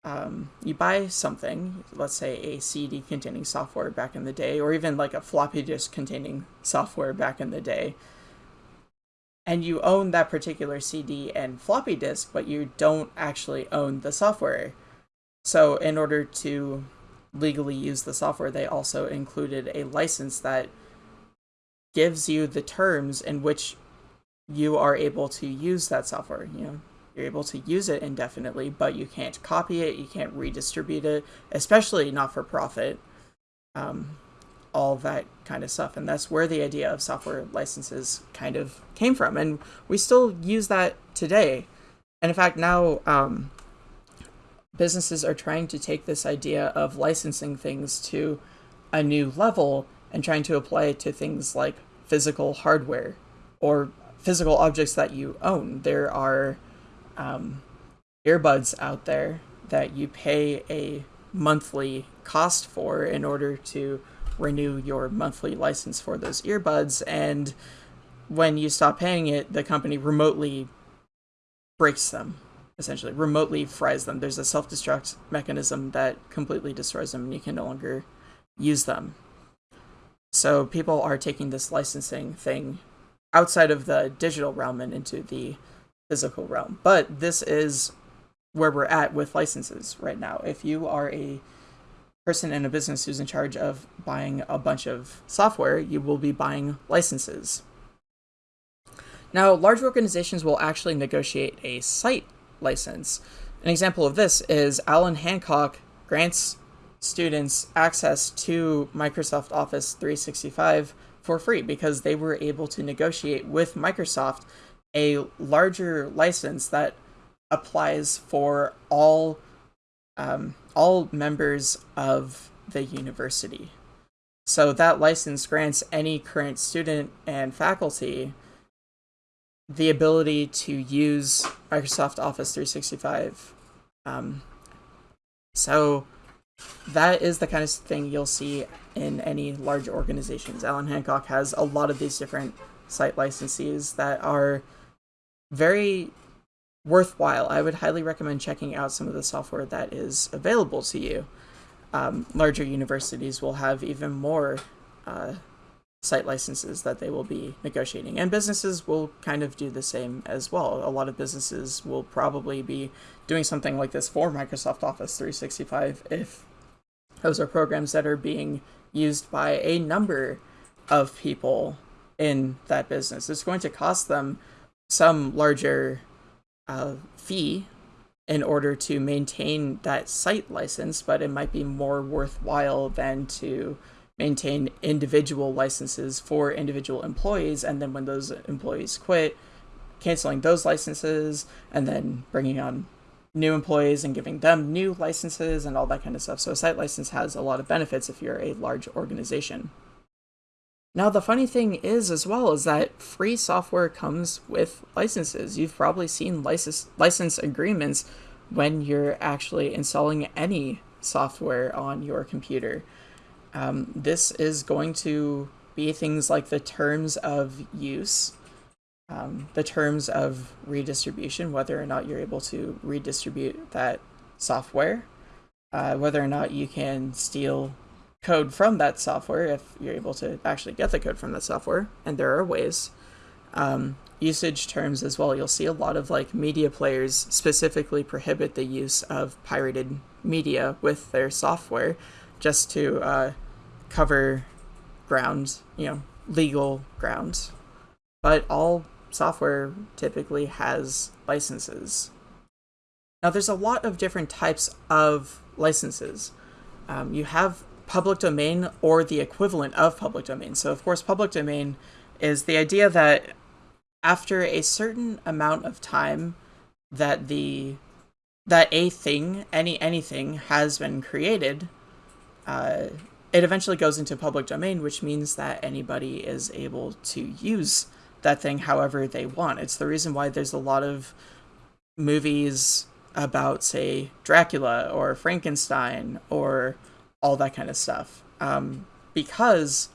um, you buy something, let's say a CD containing software back in the day, or even like a floppy disk containing software back in the day, and you own that particular CD and floppy disk, but you don't actually own the software. So, in order to legally use the software, they also included a license that gives you the terms in which you are able to use that software. You know, you're able to use it indefinitely, but you can't copy it, you can't redistribute it, especially not for profit. Um, all that kind of stuff. And that's where the idea of software licenses kind of came from. And we still use that today. And in fact, now um, businesses are trying to take this idea of licensing things to a new level and trying to apply it to things like physical hardware or physical objects that you own. There are um, earbuds out there that you pay a monthly cost for in order to renew your monthly license for those earbuds. And when you stop paying it, the company remotely breaks them, essentially, remotely fries them. There's a self destruct mechanism that completely destroys them and you can no longer use them. So people are taking this licensing thing outside of the digital realm and into the physical realm. But this is where we're at with licenses right now. If you are a person in a business who's in charge of buying a bunch of software, you will be buying licenses. Now, large organizations will actually negotiate a site license. An example of this is Allan Hancock grants students access to Microsoft Office 365 for free because they were able to negotiate with Microsoft a larger license that applies for all um, all members of the university. So that license grants any current student and faculty the ability to use Microsoft Office 365. Um, so that is the kind of thing you'll see in any large organizations. Allan Hancock has a lot of these different site licenses that are very worthwhile. I would highly recommend checking out some of the software that is available to you. Um, larger universities will have even more uh, site licenses that they will be negotiating, and businesses will kind of do the same as well. A lot of businesses will probably be doing something like this for Microsoft Office 365 if those are programs that are being used by a number of people in that business. It's going to cost them some larger uh, fee in order to maintain that site license, but it might be more worthwhile than to maintain individual licenses for individual employees. And then when those employees quit, canceling those licenses and then bringing on new employees and giving them new licenses and all that kind of stuff. So a site license has a lot of benefits if you're a large organization. Now, the funny thing is, as well, is that free software comes with licenses. You've probably seen license, license agreements when you're actually installing any software on your computer. Um, this is going to be things like the terms of use, um, the terms of redistribution, whether or not you're able to redistribute that software, uh, whether or not you can steal code from that software if you're able to actually get the code from that software, and there are ways. Um, usage terms as well. You'll see a lot of like media players specifically prohibit the use of pirated media with their software just to uh, cover ground, you know, legal grounds. But all software typically has licenses. Now, there's a lot of different types of licenses. Um, you have public domain or the equivalent of public domain. So, of course, public domain is the idea that after a certain amount of time that the that a thing, any anything, has been created, uh, it eventually goes into public domain, which means that anybody is able to use that thing however they want. It's the reason why there's a lot of movies about, say, Dracula or Frankenstein or all that kind of stuff. Um, because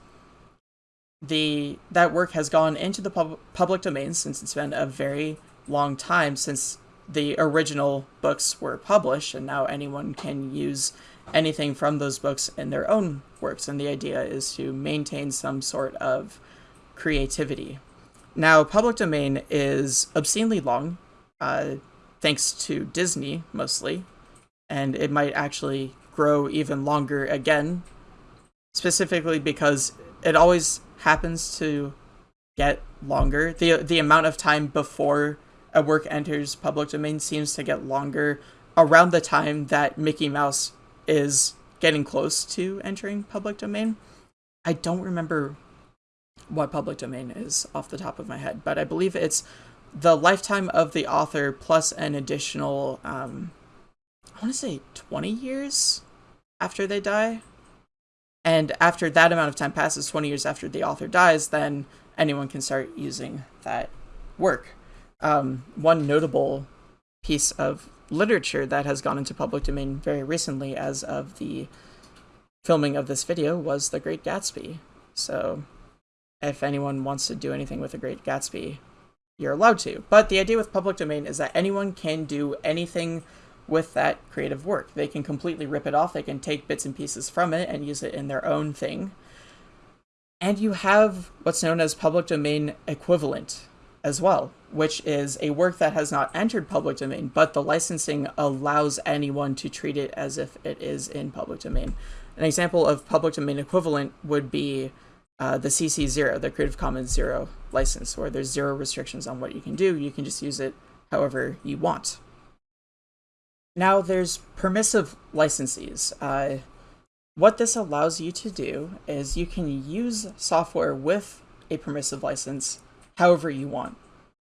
the that work has gone into the pub- public domain since it's been a very long time since the original books were published, and now anyone can use anything from those books in their own works. And the idea is to maintain some sort of creativity. Now, public domain is obscenely long, uh, thanks to Disney mostly, and it might actually grow even longer again, specifically because it always happens to get longer. The the amount of time before a work enters public domain seems to get longer around the time that Mickey Mouse is getting close to entering public domain. I don't remember what public domain is off the top of my head, but I believe it's the lifetime of the author plus an additional, um, I want to say 20 years after they die. And after that amount of time passes, 20 years after the author dies, then anyone can start using that work. Um, one notable piece of literature that has gone into public domain very recently as of the filming of this video was The Great Gatsby. So if anyone wants to do anything with The Great Gatsby, you're allowed to. But the idea with public domain is that anyone can do anything with that creative work. They can completely rip it off, they can take bits and pieces from it and use it in their own thing. And you have what's known as public domain equivalent as well, which is a work that has not entered public domain, but the licensing allows anyone to treat it as if it is in public domain. An example of public domain equivalent would be uh, the CC0, the Creative Commons Zero license, where there's zero restrictions on what you can do. You can just use it however you want. Now there's permissive licensees. Uh, what this allows you to do is you can use software with a permissive license however you want.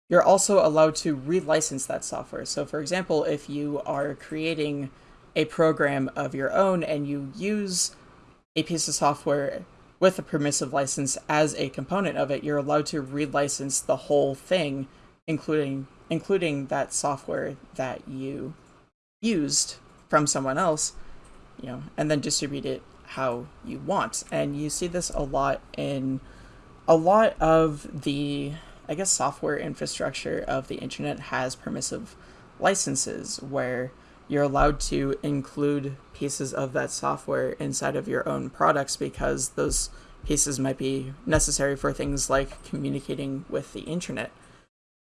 You're also allowed to relicense that software. So for example, if you are creating a program of your own and you use a piece of software with a permissive license as a component of it, you're allowed to relicense the whole thing, including including that software that you used from someone else, you know, and then distribute it how you want. And you see this a lot in a lot of the, I guess, software infrastructure of the internet has permissive licenses where you're allowed to include pieces of that software inside of your own products because those pieces might be necessary for things like communicating with the internet.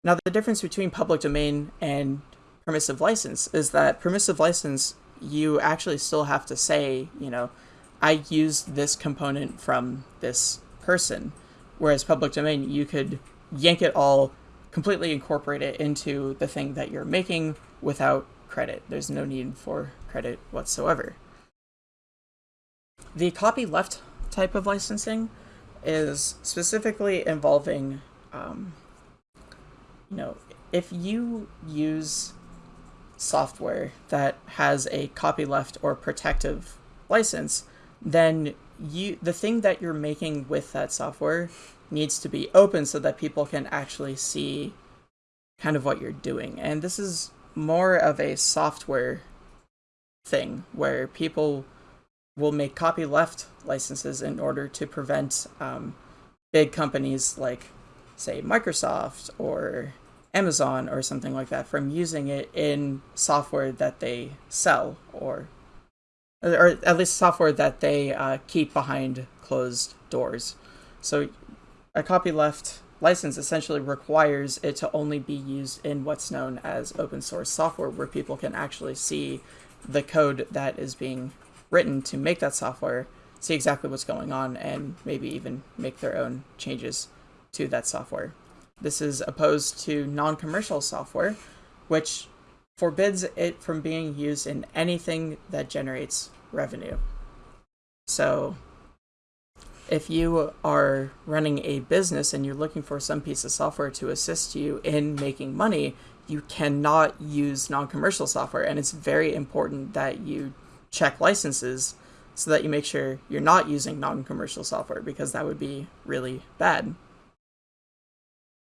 Now, the difference between public domain and permissive license is that permissive license, you actually still have to say, you know, I used this component from this person. Whereas public domain, you could yank it all, completely incorporate it into the thing that you're making without credit. There's no need for credit whatsoever. The copyleft type of licensing is specifically involving, um, you know, if you use software that has a copyleft or protective license, then you the thing that you're making with that software needs to be open so that people can actually see kind of what you're doing. And this is more of a software thing where people will make copyleft licenses in order to prevent um, big companies like, say, Microsoft or Amazon or something like that from using it in software that they sell or or at least software that they uh, keep behind closed doors. So a copyleft license essentially requires it to only be used in what's known as open source software where people can actually see the code that is being written to make that software, see exactly what's going on, and maybe even make their own changes to that software. This is opposed to non-commercial software, which forbids it from being used in anything that generates revenue. So if you are running a business and you're looking for some piece of software to assist you in making money, you cannot use non-commercial software and it's very important that you check licenses so that you make sure you're not using non-commercial software because that would be really bad.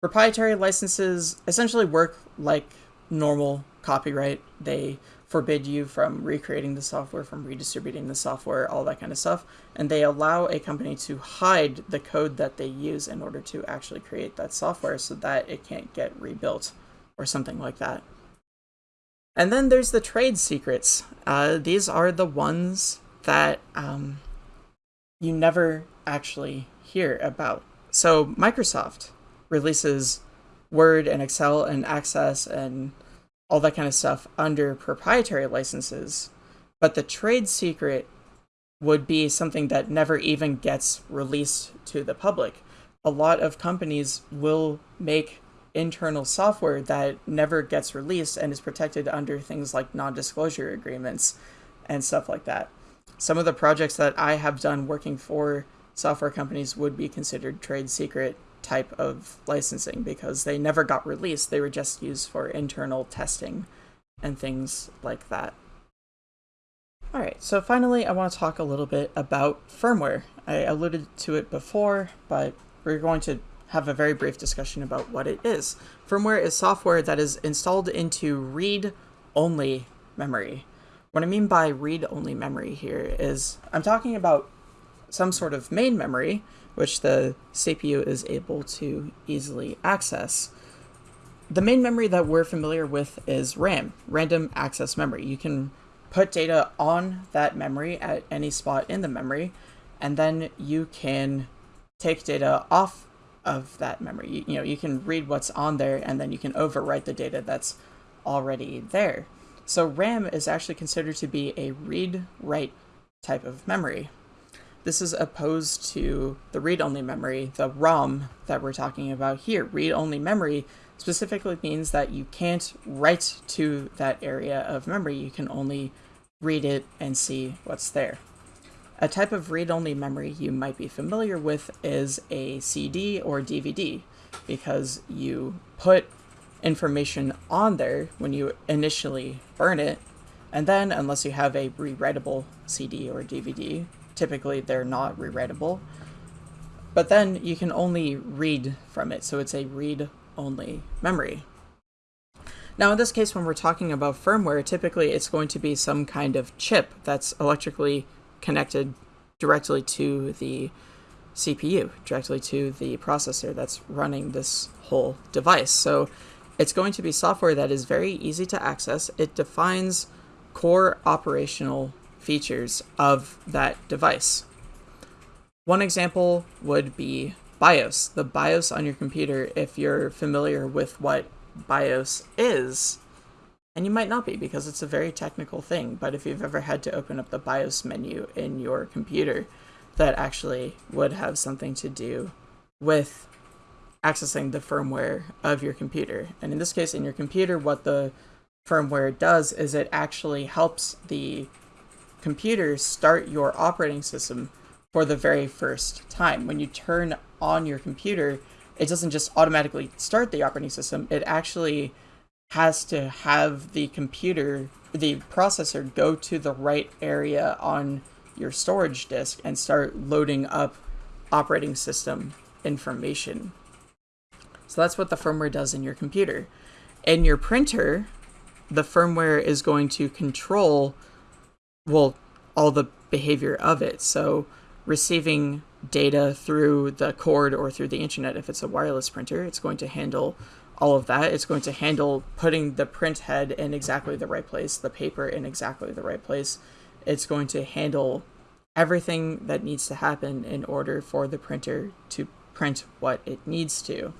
Proprietary licenses essentially work like normal copyright. They forbid you from recreating the software, from redistributing the software, all that kind of stuff. And they allow a company to hide the code that they use in order to actually create that software so that it can't get rebuilt or something like that. And then there's the trade secrets. Uh, these are the ones that um, you never actually hear about. So Microsoft releases Word and Excel and Access and all that kind of stuff under proprietary licenses, but the trade secret would be something that never even gets released to the public. A lot of companies will make internal software that never gets released and is protected under things like non-disclosure agreements and stuff like that. Some of the projects that I have done working for software companies would be considered trade secret type of licensing because they never got released. They were just used for internal testing and things like that. All right, so finally, I want to talk a little bit about firmware. I alluded to it before, but we're going to have a very brief discussion about what it is. Firmware is software that is installed into read-only memory. What I mean by read-only memory here is I'm talking about some sort of main memory, which the CPU is able to easily access. The main memory that we're familiar with is RAM, random access memory. You can put data on that memory at any spot in the memory, and then you can take data off of that memory. You, you know, you can read what's on there and then you can overwrite the data that's already there. So RAM is actually considered to be a read-write type of memory. This is opposed to the read-only memory, the ROM that we're talking about here. Read-only memory specifically means that you can't write to that area of memory. You can only read it and see what's there. A type of read-only memory you might be familiar with is a CD or DVD because you put information on there when you initially burn it, and then unless you have a rewritable CD or DVD, typically they're not rewritable, but then you can only read from it, so it's a read-only memory. Now in this case, when we're talking about firmware, typically it's going to be some kind of chip that's electrically connected directly to the CPU, directly to the processor that's running this whole device. So it's going to be software that is very easy to access. It defines core operational features of that device. One example would be BIOS. The BIOS on your computer, if you're familiar with what BIOS is, and you might not be because it's a very technical thing, but if you've ever had to open up the BIOS menu in your computer, that actually would have something to do with accessing the firmware of your computer. And in this case, in your computer, what the firmware does is it actually helps the computer start your operating system for the very first time. When you turn on your computer, it doesn't just automatically start the operating system, it actually has to have the computer, the processor, go to the right area on your storage disk and start loading up operating system information. So that's what the firmware does in your computer. In your printer, the firmware is going to control, well, all the behavior of it. So receiving data through the cord or through the internet, if it's a wireless printer, it's going to handle all of that. It's going to handle putting the print head in exactly the right place, the paper in exactly the right place. It's going to handle everything that needs to happen in order for the printer to print what it needs to.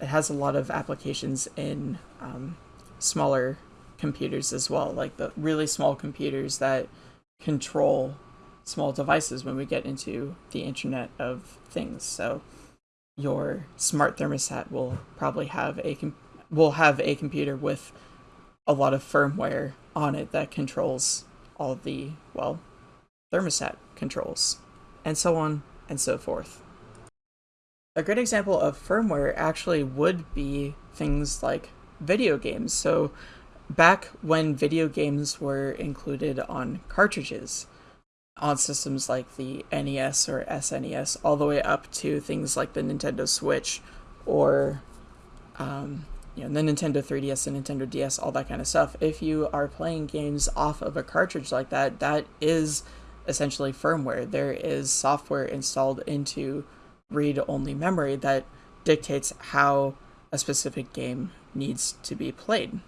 It has a lot of applications in um, smaller computers as well, like the really small computers that control small devices when we get into the Internet of Things. So your smart thermostat will probably have a will have a computer with a lot of firmware on it that controls all the well thermostat controls and so on and so forth. A great example of firmware actually would be things like video games. So back when video games were included on cartridges, on systems like the NES or SNES, all the way up to things like the Nintendo Switch or um, you know, the Nintendo 3DS and Nintendo DS, all that kind of stuff. If you are playing games off of a cartridge like that, that is essentially firmware. There is software installed into read-only memory that dictates how a specific game needs to be played.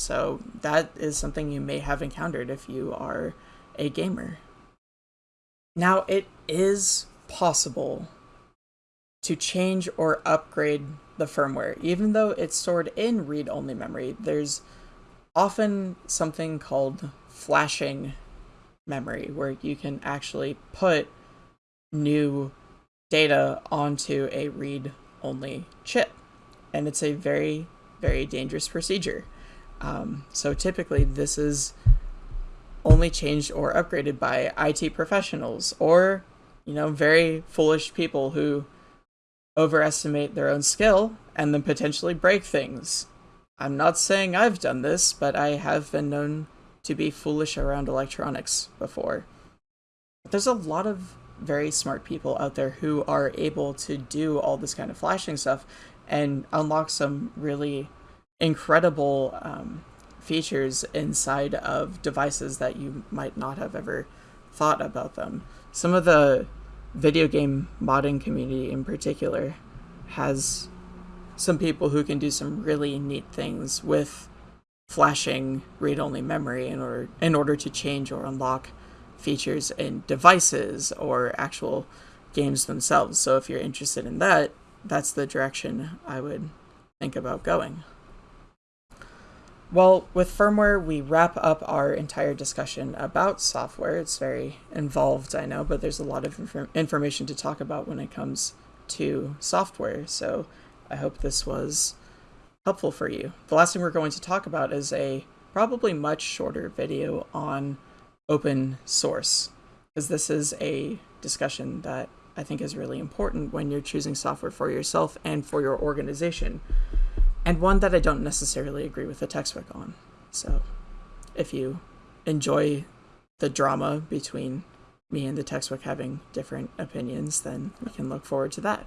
So that is something you may have encountered if you are a gamer. Now, it is possible to change or upgrade the firmware. Even though it's stored in read only memory, there's often something called flashing memory where you can actually put new data onto a read only chip. And it's a very, very dangerous procedure. Um, so typically, this is only changed or upgraded by IT professionals or, you know, very foolish people who overestimate their own skill and then potentially break things. I'm not saying I've done this, but I have been known to be foolish around electronics before. There's a lot of very smart people out there who are able to do all this kind of flashing stuff and unlock some really incredible um, features inside of devices that you might not have ever thought about them. Some of the video game modding community in particular has some people who can do some really neat things with flashing read-only memory in order in order to change or unlock features in devices or actual games themselves. So if you're interested in that, that's the direction I would think about going. Well, with firmware, we wrap up our entire discussion about software. It's very involved, I know, but there's a lot of inf information to talk about when it comes to software. So I hope this was helpful for you. The last thing we're going to talk about is a probably much shorter video on open source, because this is a discussion that I think is really important when you're choosing software for yourself and for your organization and one that I don't necessarily agree with the textbook on. So, if you enjoy the drama between me and the textbook having different opinions, then we can look forward to that.